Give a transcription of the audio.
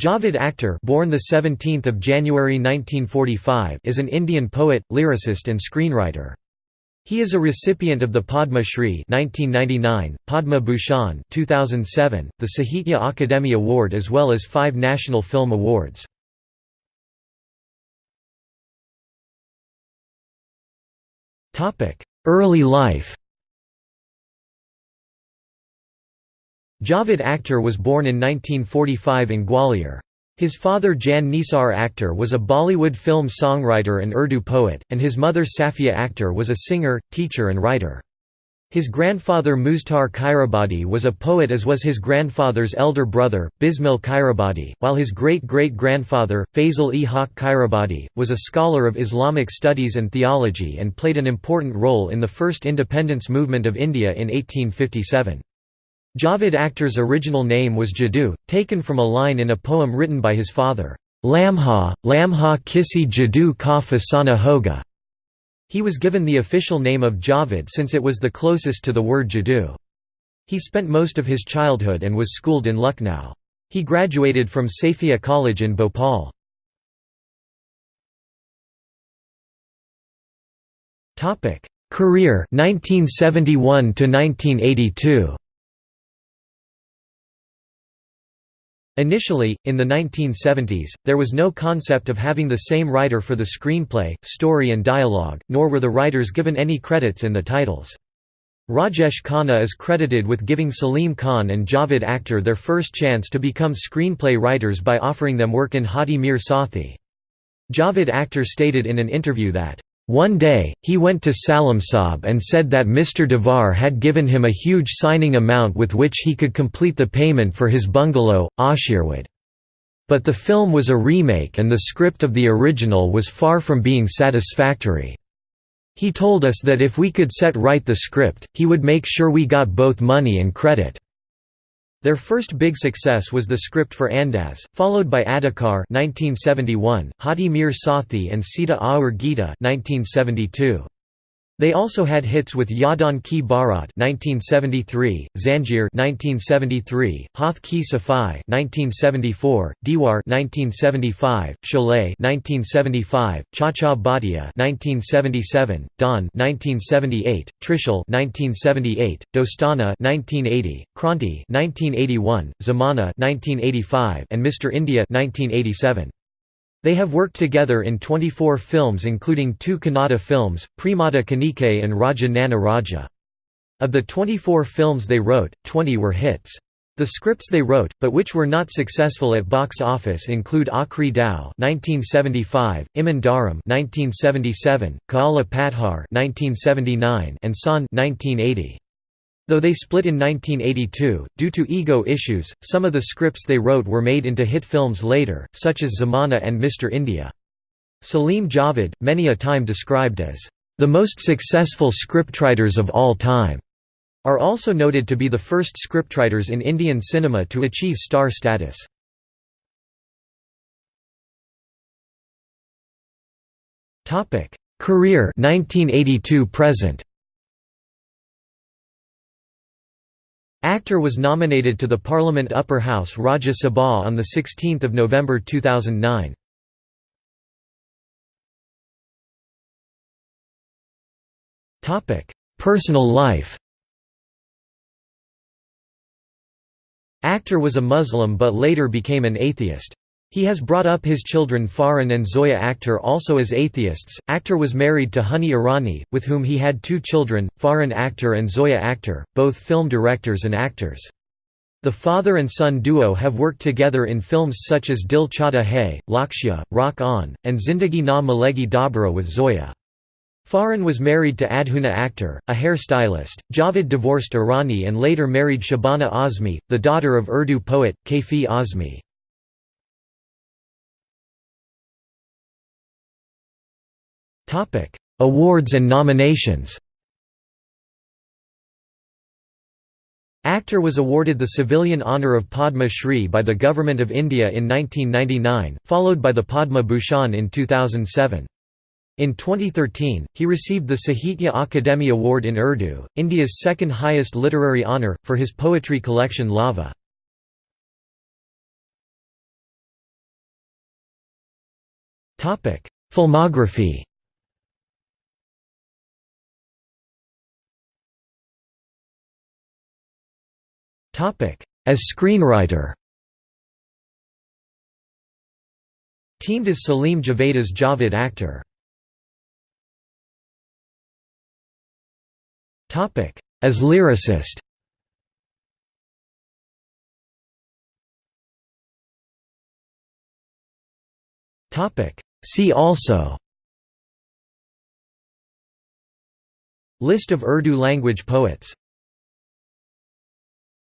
Javed Akhtar born the 17th of January 1945 is an Indian poet, lyricist and screenwriter. He is a recipient of the Padma Shri 1999, Padma Bhushan 2007, the Sahitya Akademi Award as well as 5 National Film Awards. Topic: Early life. Javed Akhtar was born in 1945 in Gwalior. His father Jan Nisar Akhtar was a Bollywood film songwriter and Urdu poet, and his mother Safia Akhtar was a singer, teacher and writer. His grandfather Muztar Khairabadi was a poet as was his grandfather's elder brother, Bismil Khairabadi, while his great-great-grandfather, Fazl e Haq Khairabadi, was a scholar of Islamic studies and theology and played an important role in the first independence movement of India in 1857. Javed Akhtar's original name was Jadoo, taken from a line in a poem written by his father, Lamha, Lamha kisi Jadoo ka fasana hoga. He was given the official name of Javed since it was the closest to the word Jadoo. He spent most of his childhood and was schooled in Lucknow. He graduated from Saifia College in Bhopal. Career 1971 to 1982 Initially, in the 1970s, there was no concept of having the same writer for the screenplay, story and dialogue, nor were the writers given any credits in the titles. Rajesh Khanna is credited with giving Salim Khan and Javed Akhtar their first chance to become screenplay writers by offering them work in Haathi Mere Saathi. Javed Akhtar stated in an interview that, one day, he went to Saab and said that Mr. Devar had given him a huge signing amount with which he could complete the payment for his bungalow, Ashirwad. But the film was a remake and the script of the original was far from being satisfactory. He told us that if we could set right the script, he would make sure we got both money and credit. Their first big success was the script for Andaz, followed by Adhikar 1971, Haathi Mere Saathi and Sita Aur Gita 1972. They also had hits with Yaadon Ki Barat (1973), Zanjeer (1973), Haath Ki Safai (1974), Diwar (1975), Sholay (1975), Cha Cha Bhatija (1977), Don (1978), Trishul (1978), Dostana (1980), Kranti (1981), Zamana (1985), and Mr. India (1987). They have worked together in 24 films including two Kannada films, Premada Kanike and Raja Nanna Raja. Of the 24 films they wrote, 20 were hits. The scripts they wrote, but which were not successful at box office include Aakhri Dao (1975), Iman Dharam (1977), Kaala Pathar (1979), and Shaan (1980). Though they split in 1982, due to ego issues, some of the scripts they wrote were made into hit films later, such as Zamana and Mr. India. Salim Javed, many a time described as, "...the most successful scriptwriters of all time", are also noted to be the first scriptwriters in Indian cinema to achieve star status. Career 1982 present Akhtar was nominated to the Parliament Upper House Rajya Sabha on 16 November 2009. Personal life Akhtar was a Muslim but later became an atheist. He has brought up his children Farhan and Zoya Akhtar also as atheists. Akhtar was married to Honey Irani, with whom he had two children, Farhan Akhtar and Zoya Akhtar, both film directors and actors. The father and son duo have worked together in films such as Dil Chahta Hai, Lakshya, Rock On, and Zindagi Na Milegi Dobara with Zoya. Farhan was married to Adhuna Akhtar, a hairstylist. Javed divorced Irani and later married Shabana Azmi, the daughter of Urdu poet, Kaifi Azmi. Awards and nominations Akhtar was awarded the civilian honour of Padma Shri by the Government of India in 1999, followed by the Padma Bhushan in 2007. In 2013, he received the Sahitya Akademi Award in Urdu, India's second highest literary honour, for his poetry collection Lava. Filmography As screenwriter. Teamed as Salim Javed as Javed Akhtar. As lyricist. See also. List of Urdu language poets